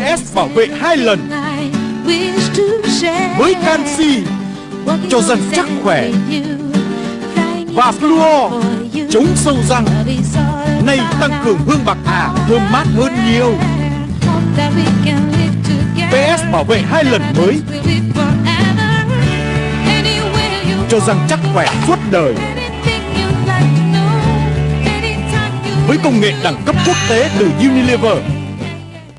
PS bảo vệ hai lần. Với canxi cho răng chắc khỏe. Và fluor chống sâu răng. Nay tăng cường hương bạc hà, thơm mát hơn nhiều. PS bảo vệ hai lần mới. Cho răng chắc khỏe suốt đời. Với công nghệ đẳng cấp quốc tế từ Unilever